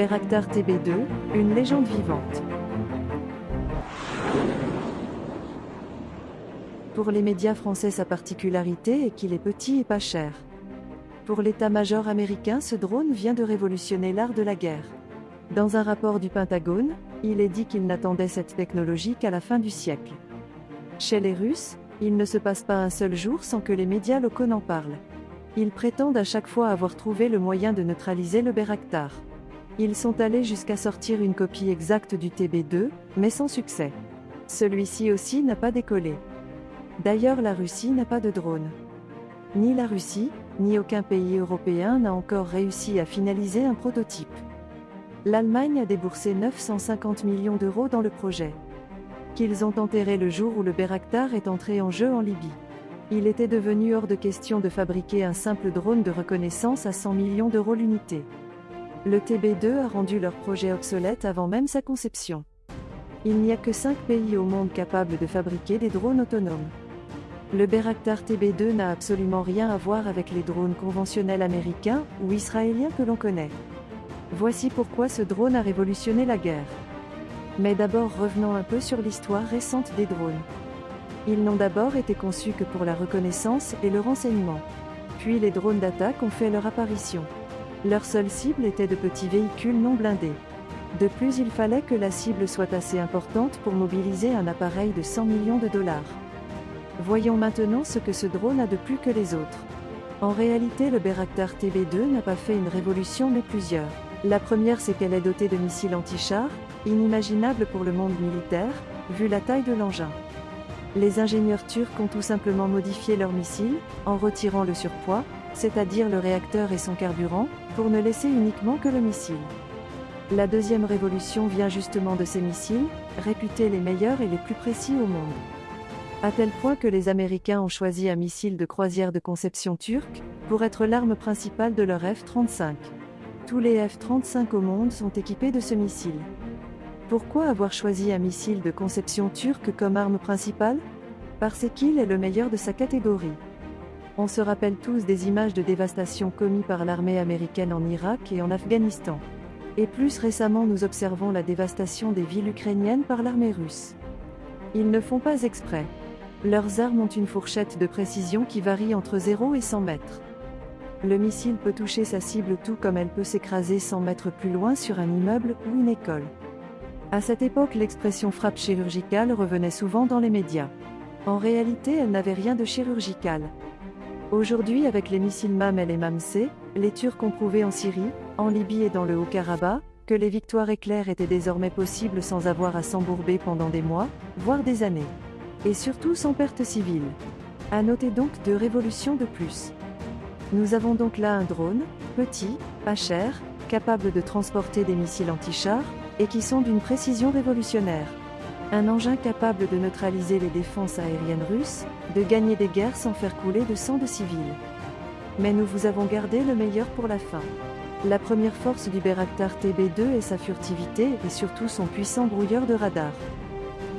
Bayraktar TB2, une légende vivante. Pour les médias français sa particularité est qu'il est petit et pas cher. Pour l'état-major américain ce drone vient de révolutionner l'art de la guerre. Dans un rapport du Pentagone, il est dit qu'il n'attendait cette technologie qu'à la fin du siècle. Chez les Russes, il ne se passe pas un seul jour sans que les médias locaux n'en parlent. Ils prétendent à chaque fois avoir trouvé le moyen de neutraliser le Bayraktar. Ils sont allés jusqu'à sortir une copie exacte du TB2, mais sans succès. Celui-ci aussi n'a pas décollé. D'ailleurs la Russie n'a pas de drone. Ni la Russie, ni aucun pays européen n'a encore réussi à finaliser un prototype. L'Allemagne a déboursé 950 millions d'euros dans le projet. Qu'ils ont enterré le jour où le Bayraktar est entré en jeu en Libye. Il était devenu hors de question de fabriquer un simple drone de reconnaissance à 100 millions d'euros l'unité. Le TB2 a rendu leur projet obsolète avant même sa conception. Il n'y a que 5 pays au monde capables de fabriquer des drones autonomes. Le Bayraktar TB2 n'a absolument rien à voir avec les drones conventionnels américains ou israéliens que l'on connaît. Voici pourquoi ce drone a révolutionné la guerre. Mais d'abord revenons un peu sur l'histoire récente des drones. Ils n'ont d'abord été conçus que pour la reconnaissance et le renseignement. Puis les drones d'attaque ont fait leur apparition. Leur seule cible était de petits véhicules non blindés. De plus il fallait que la cible soit assez importante pour mobiliser un appareil de 100 millions de dollars. Voyons maintenant ce que ce drone a de plus que les autres. En réalité le Bayraktar TB2 n'a pas fait une révolution mais plusieurs. La première c'est qu'elle est dotée de missiles anti-chars, inimaginable pour le monde militaire, vu la taille de l'engin. Les ingénieurs turcs ont tout simplement modifié leurs missiles, en retirant le surpoids, c'est-à-dire le réacteur et son carburant, pour ne laisser uniquement que le missile. La deuxième révolution vient justement de ces missiles, réputés les meilleurs et les plus précis au monde. À tel point que les Américains ont choisi un missile de croisière de conception turque, pour être l'arme principale de leur F-35. Tous les F-35 au monde sont équipés de ce missile. Pourquoi avoir choisi un missile de conception turque comme arme principale? Parce qu'il est le meilleur de sa catégorie. On se rappelle tous des images de dévastation commises par l'armée américaine en Irak et en Afghanistan. Et plus récemment nous observons la dévastation des villes ukrainiennes par l'armée russe. Ils ne font pas exprès. Leurs armes ont une fourchette de précision qui varie entre 0 et 100 mètres. Le missile peut toucher sa cible tout comme elle peut s'écraser 100 mètres plus loin sur un immeuble ou une école. À cette époque l'expression frappe chirurgicale revenait souvent dans les médias. En réalité elle n'avait rien de chirurgical. Aujourd'hui avec les missiles MAM-L et MAM-C, les Turcs ont prouvé en Syrie, en Libye et dans le Haut-Karabakh, que les victoires éclairs étaient désormais possibles sans avoir à s'embourber pendant des mois, voire des années et surtout sans perte civile. À noter donc deux révolutions de plus. Nous avons donc là un drone, petit, pas cher, capable de transporter des missiles anti-chars, et qui sont d'une précision révolutionnaire. Un engin capable de neutraliser les défenses aériennes russes, de gagner des guerres sans faire couler de sang de civils. Mais nous vous avons gardé le meilleur pour la fin. La première force du Bayraktar TB2 est sa furtivité et surtout son puissant brouilleur de radar.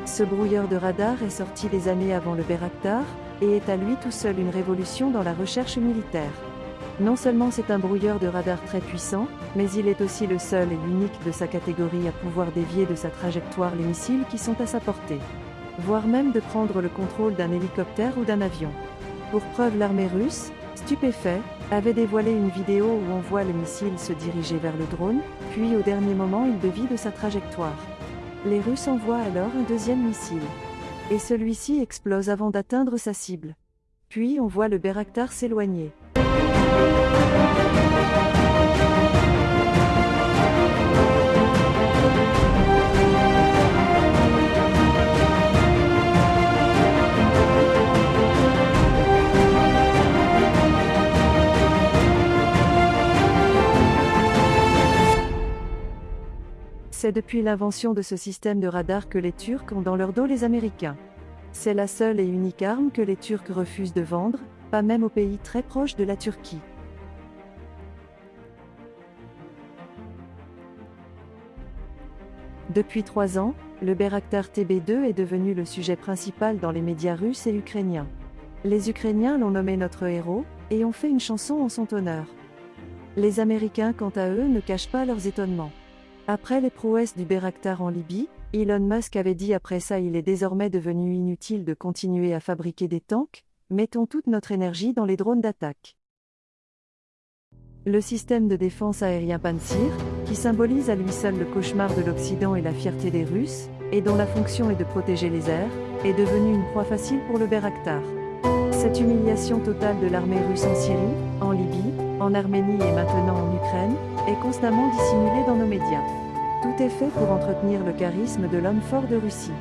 Ce brouilleur de radar est sorti des années avant le Bayraktar, et est à lui tout seul une révolution dans la recherche militaire. Non seulement c'est un brouilleur de radar très puissant, mais il est aussi le seul et l'unique de sa catégorie à pouvoir dévier de sa trajectoire les missiles qui sont à sa portée. Voire même de prendre le contrôle d'un hélicoptère ou d'un avion. Pour preuve l'armée russe, stupéfait, avait dévoilé une vidéo où on voit le missile se diriger vers le drone, puis au dernier moment il dévie de sa trajectoire. Les Russes envoient alors un deuxième missile. Et celui-ci explose avant d'atteindre sa cible. Puis on voit le Bayraktar s'éloigner. C'est depuis l'invention de ce système de radar que les Turcs ont dans leur dos les Américains. C'est la seule et unique arme que les Turcs refusent de vendre, pas même aux pays très proches de la Turquie. Depuis trois ans, le Bayraktar TB2 est devenu le sujet principal dans les médias russes et ukrainiens. Les Ukrainiens l'ont nommé notre héros, et ont fait une chanson en son honneur. Les Américains quant à eux ne cachent pas leurs étonnements. Après les prouesses du Bayraktar en Libye, Elon Musk avait dit après ça il est désormais devenu inutile de continuer à fabriquer des tanks, mettons toute notre énergie dans les drones d'attaque. Le système de défense aérien Pantsir, qui symbolise à lui seul le cauchemar de l'Occident et la fierté des Russes, et dont la fonction est de protéger les airs, est devenu une proie facile pour le Bayraktar. Cette humiliation totale de l'armée russe en Syrie, en Libye, en Arménie et maintenant en Ukraine, est constamment dissimulée dans nos médias. Tout est fait pour entretenir le charisme de l'homme fort de Russie.